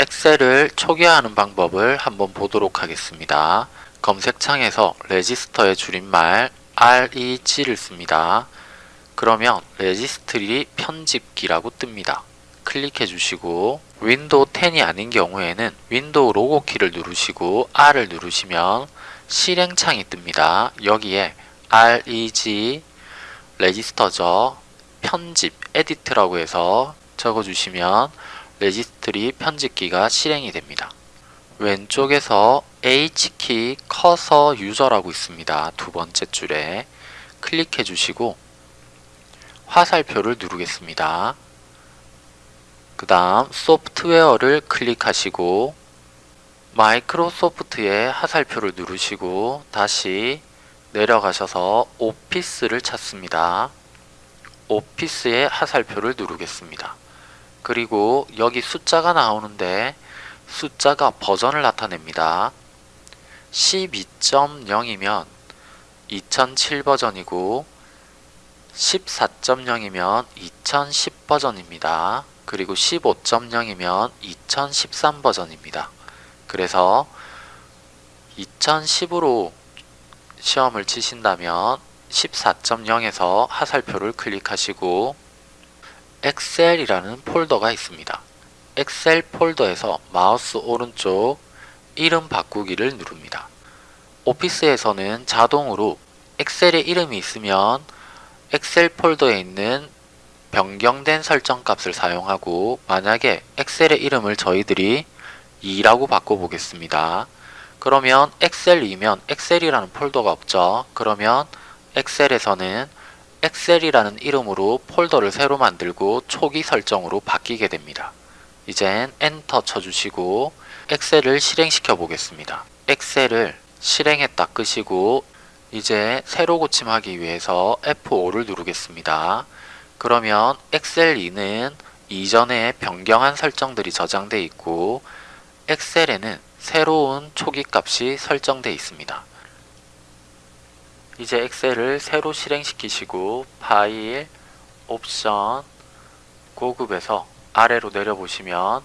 엑셀을 초기화하는 방법을 한번 보도록 하겠습니다. 검색창에서 레지스터의 줄임말 reg를 씁니다. 그러면 registry 편집기라고 뜹니다. 클릭해 주시고 윈도우 10이 아닌 경우에는 윈도우 로고 키를 누르시고 R을 누르시면 실행창이 뜹니다. 여기에 reg 레지스터죠. 편집 edit라고 해서 적어주시면 레지스트리 편집기가 실행이 됩니다. 왼쪽에서 H키 커서 유저라고 있습니다. 두 번째 줄에 클릭해 주시고 화살표를 누르겠습니다. 그 다음 소프트웨어를 클릭하시고 마이크로소프트의 화살표를 누르시고 다시 내려가셔서 오피스를 찾습니다. 오피스의 화살표를 누르겠습니다. 그리고 여기 숫자가 나오는데 숫자가 버전을 나타냅니다. 12.0이면 2007 버전이고 14.0이면 2010 버전입니다. 그리고 15.0이면 2013 버전입니다. 그래서 2010으로 시험을 치신다면 14.0에서 화살표를 클릭하시고 엑셀이라는 폴더가 있습니다. 엑셀 폴더에서 마우스 오른쪽 이름 바꾸기를 누릅니다. 오피스에서는 자동으로 엑셀의 이름이 있으면 엑셀 폴더에 있는 변경된 설정 값을 사용하고 만약에 엑셀의 이름을 저희들이 2라고 바꿔보겠습니다. 그러면 엑셀 2면 엑셀이라는 폴더가 없죠. 그러면 엑셀에서는 엑셀이라는 이름으로 폴더를 새로 만들고 초기 설정으로 바뀌게 됩니다. 이젠 엔터 쳐주시고 엑셀을 실행시켜 보겠습니다. 엑셀을 실행했다 끄시고 이제 새로 고침하기 위해서 F5를 누르겠습니다. 그러면 엑셀 2는 이전에 변경한 설정들이 저장되어 있고 엑셀에는 새로운 초기 값이 설정되어 있습니다. 이제 엑셀을 새로 실행시키시고 파일, 옵션, 고급에서 아래로 내려보시면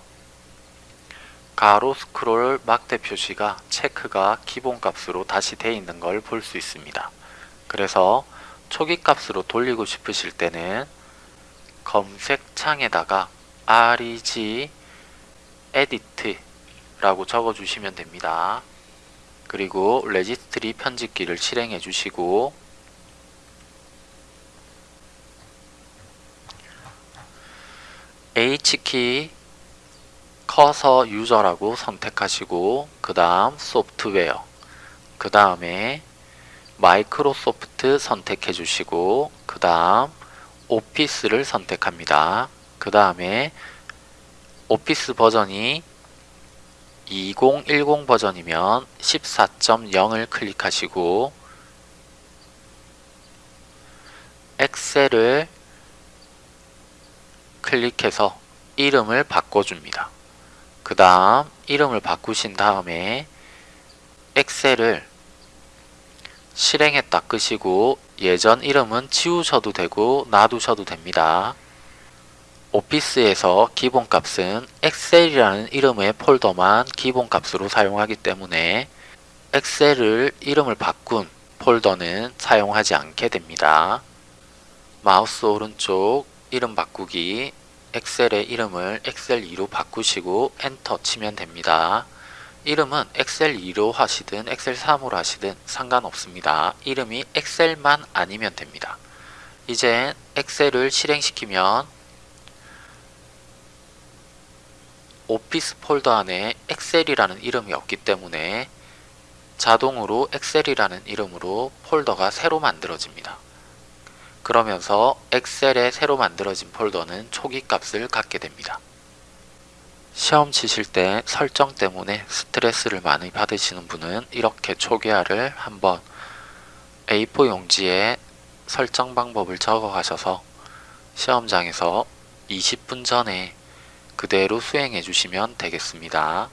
가로 스크롤 막대 표시가 체크가 기본값으로 다시 되어 있는 걸 볼 수 있습니다. 그래서 초기 값으로 돌리고 싶으실 때는 검색창에다가 reg edit 라고 적어주시면 됩니다. 그리고 레지스트리 편집기를 실행해 주시고 H키 커서 유저라고 선택하시고 그 다음 소프트웨어 그 다음에 마이크로소프트 선택해 주시고 그 다음 오피스를 선택합니다. 그 다음에 오피스 버전이 2010 버전이면 14.0을 클릭하시고 엑셀을 클릭해서 이름을 바꿔줍니다. 그 다음 이름을 바꾸신 다음에 엑셀을 실행했다 끄시고 예전 이름은 지우셔도 되고 놔두셔도 됩니다. 오피스에서 기본값은 엑셀이라는 이름의 폴더만 기본 값으로 사용하기 때문에 엑셀을 이름을 바꾼 폴더는 사용하지 않게 됩니다. 마우스 오른쪽 이름 바꾸기 엑셀의 이름을 엑셀2로 바꾸시고 엔터 치면 됩니다. 이름은 엑셀2로 하시든 엑셀3으로 하시든 상관없습니다. 이름이 엑셀만 아니면 됩니다. 이제 엑셀을 실행시키면 오피스 폴더 안에 엑셀이라는 이름이 없기 때문에 자동으로 엑셀이라는 이름으로 폴더가 새로 만들어집니다. 그러면서 엑셀에 새로 만들어진 폴더는 초기 값을 갖게 됩니다. 시험 치실 때 설정 때문에 스트레스를 많이 받으시는 분은 이렇게 초기화를 한번 A4 용지에 설정 방법을 적어 가셔서 시험장에서 20분 전에 그대로 수행해 주시면 되겠습니다.